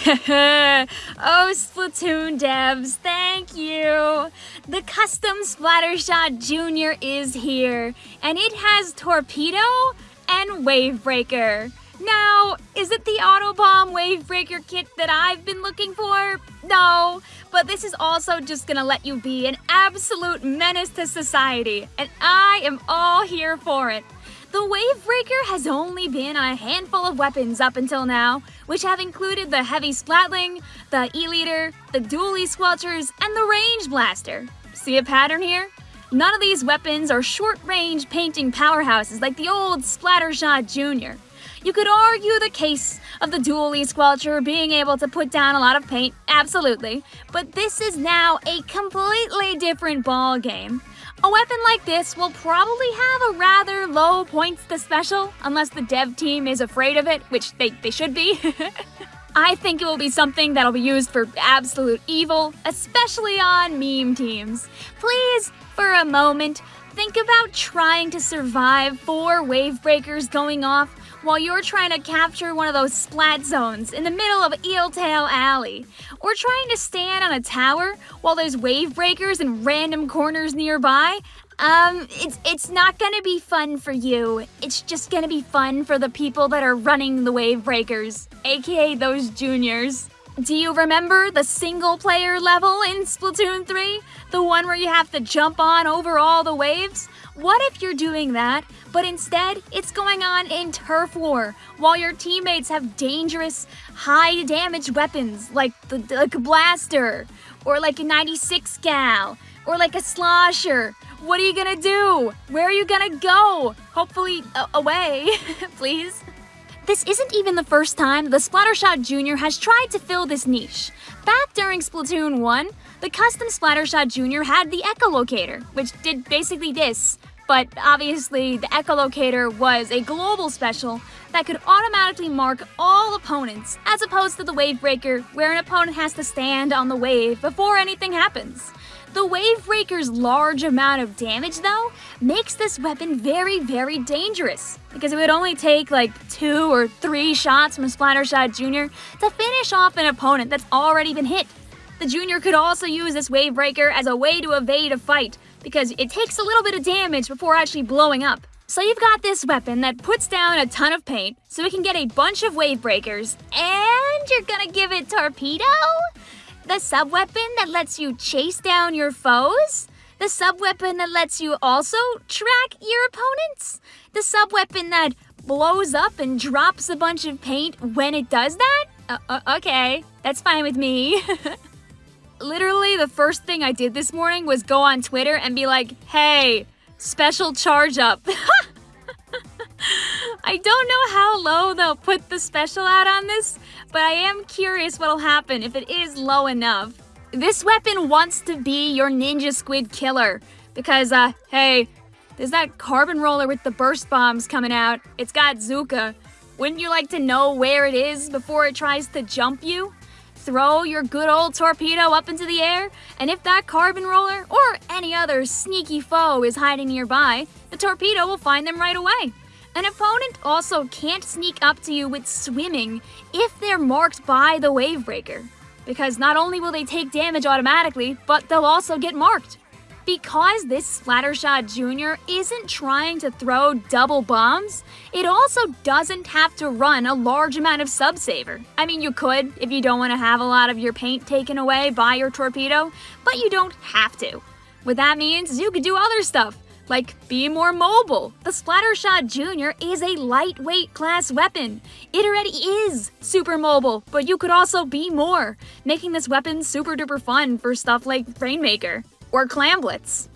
oh, Splatoon devs, thank you! The Custom Splattershot Jr. is here, and it has Torpedo and Wavebreaker. Now, is it the Autobomb Wavebreaker kit that I've been looking for? No, but this is also just gonna let you be an absolute menace to society, and I am all here for it. The Wavebreaker has only been a handful of weapons up until now, which have included the Heavy Splatling, the E-liter, the Dualie Squelchers, and the Range Blaster. See a pattern here? None of these weapons are short-range painting powerhouses like the old Splattershot Jr. You could argue the case of the Dualie Squelcher being able to put down a lot of paint, absolutely, but this is now a completely different ball game. A weapon like this will probably have a rather low points to special, unless the dev team is afraid of it, which they, they should be. I think it will be something that'll be used for absolute evil, especially on meme teams. Please, for a moment, think about trying to survive four wave breakers going off while you're trying to capture one of those splat zones in the middle of Eeltail Alley, or trying to stand on a tower while there's wave breakers in random corners nearby, um, it's, it's not gonna be fun for you. It's just gonna be fun for the people that are running the wave breakers, aka those juniors. Do you remember the single player level in Splatoon 3? The one where you have to jump on over all the waves? What if you're doing that, but instead it's going on in Turf War, while your teammates have dangerous, high damage weapons like, the, like a blaster, or like a 96 gal, or like a slosher? What are you gonna do? Where are you gonna go? Hopefully, uh, away, please. This isn't even the first time the Splattershot Jr. has tried to fill this niche. Back during Splatoon 1, the custom Splattershot Jr. had the Echolocator, which did basically this but obviously the echolocator was a global special that could automatically mark all opponents, as opposed to the wave breaker where an opponent has to stand on the wave before anything happens. The wave breaker's large amount of damage though makes this weapon very very dangerous because it would only take like two or three shots from Splattershot Jr. to finish off an opponent that's already been hit. The Junior could also use this wave breaker as a way to evade a fight, because it takes a little bit of damage before actually blowing up. So you've got this weapon that puts down a ton of paint, so it can get a bunch of wave breakers, and you're gonna give it Torpedo? The sub-weapon that lets you chase down your foes? The sub-weapon that lets you also track your opponents? The sub-weapon that blows up and drops a bunch of paint when it does that? Uh, uh, okay, that's fine with me. literally the first thing I did this morning was go on Twitter and be like, hey, special charge up. I don't know how low they'll put the special out on this, but I am curious what'll happen if it is low enough. This weapon wants to be your Ninja Squid killer, because, uh, hey, there's that carbon roller with the burst bombs coming out. It's got Zuka. Wouldn't you like to know where it is before it tries to jump you? Throw your good old torpedo up into the air, and if that carbon roller or any other sneaky foe is hiding nearby, the torpedo will find them right away. An opponent also can't sneak up to you with swimming if they're marked by the wave breaker, because not only will they take damage automatically, but they'll also get marked. Because this Splattershot Jr. isn't trying to throw double bombs, it also doesn't have to run a large amount of subsaver. I mean, you could if you don't want to have a lot of your paint taken away by your torpedo, but you don't have to. What that means is you could do other stuff, like be more mobile. The Splattershot Jr. is a lightweight class weapon. It already is super mobile, but you could also be more, making this weapon super duper fun for stuff like Rainmaker or Clamblitz.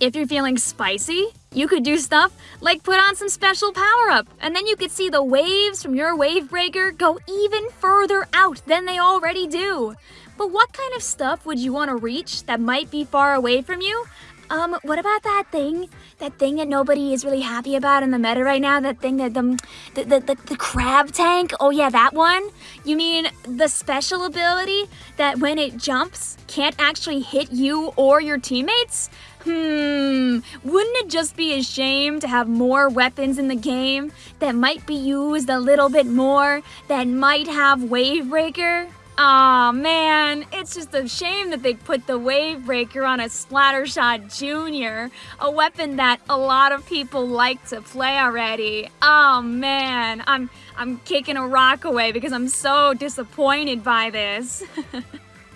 If you're feeling spicy, you could do stuff like put on some special power-up, and then you could see the waves from your wave breaker go even further out than they already do. But what kind of stuff would you want to reach that might be far away from you? Um, what about that thing? That thing that nobody is really happy about in the meta right now? That thing that the, the, the, the, the crab tank? Oh yeah, that one? You mean the special ability that when it jumps can't actually hit you or your teammates? Hmm, wouldn't it just be a shame to have more weapons in the game that might be used a little bit more, that might have Wave Breaker? Aw, oh, man, it's just a shame that they put the Wave Breaker on a Splattershot Junior, a weapon that a lot of people like to play already. Oh man, I'm I'm kicking a rock away because I'm so disappointed by this.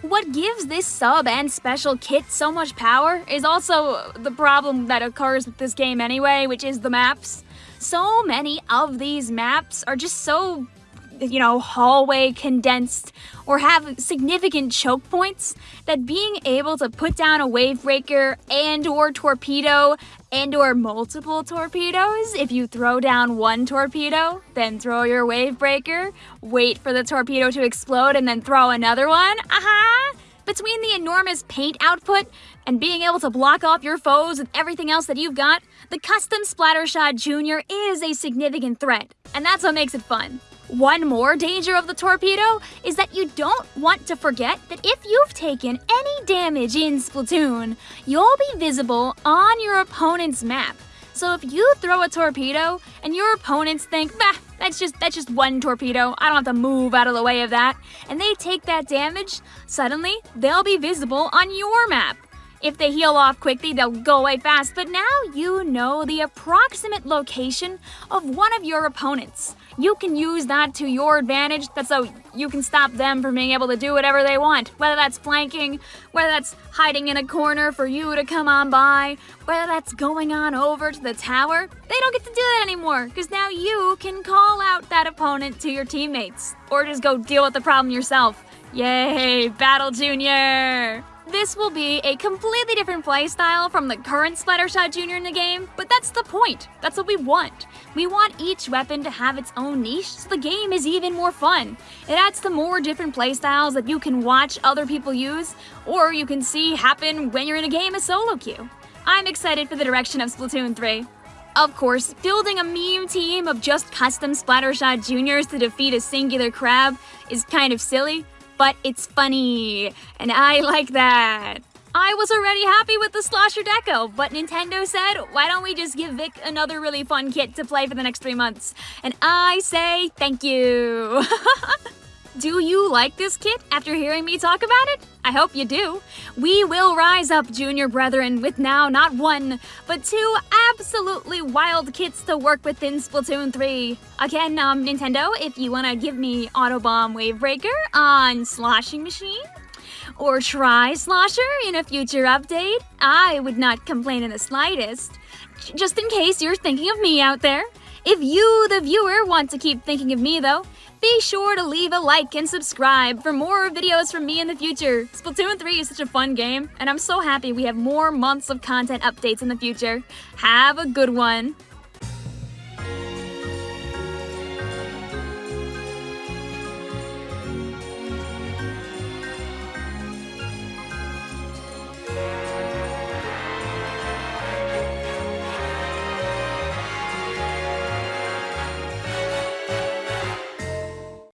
What gives this sub and special kit so much power is also the problem that occurs with this game anyway, which is the maps. So many of these maps are just so you know, hallway condensed or have significant choke points, that being able to put down a wave breaker and or torpedo and or multiple torpedoes, if you throw down one torpedo, then throw your wave breaker, wait for the torpedo to explode and then throw another one, aha! Between the enormous paint output and being able to block off your foes and everything else that you've got, the Custom Splattershot Junior is a significant threat, and that's what makes it fun. One more danger of the torpedo is that you don't want to forget that if you've taken any damage in Splatoon, you'll be visible on your opponent's map. So if you throw a torpedo and your opponents think, bah, that's just that's just one torpedo, I don't have to move out of the way of that, and they take that damage, suddenly they'll be visible on your map. If they heal off quickly, they'll go away fast, but now you know the approximate location of one of your opponents. You can use that to your advantage, that's so you can stop them from being able to do whatever they want. Whether that's flanking, whether that's hiding in a corner for you to come on by, whether that's going on over to the tower, they don't get to do that anymore, because now you can call out that opponent to your teammates. Or just go deal with the problem yourself. Yay, Battle Junior! This will be a completely different playstyle from the current Splattershot Jr. in the game, but that's the point. That's what we want. We want each weapon to have its own niche so the game is even more fun. It adds to more different playstyles that you can watch other people use, or you can see happen when you're in a game as solo queue. I'm excited for the direction of Splatoon 3. Of course, building a meme team of just custom Splattershot Juniors to defeat a singular crab is kind of silly, but it's funny, and I like that. I was already happy with the Slosher Deco, but Nintendo said, why don't we just give Vic another really fun kit to play for the next three months? And I say thank you. Do you like this kit after hearing me talk about it? I hope you do. We will rise up, Junior Brethren, with now not one, but two absolutely wild kits to work with in Splatoon 3. Again, um, Nintendo, if you want to give me Autobomb Wavebreaker on Sloshing Machine, or Tri-Slosher in a future update, I would not complain in the slightest. Just in case you're thinking of me out there. If you, the viewer, want to keep thinking of me though, be sure to leave a like and subscribe for more videos from me in the future. Splatoon 3 is such a fun game, and I'm so happy we have more months of content updates in the future. Have a good one.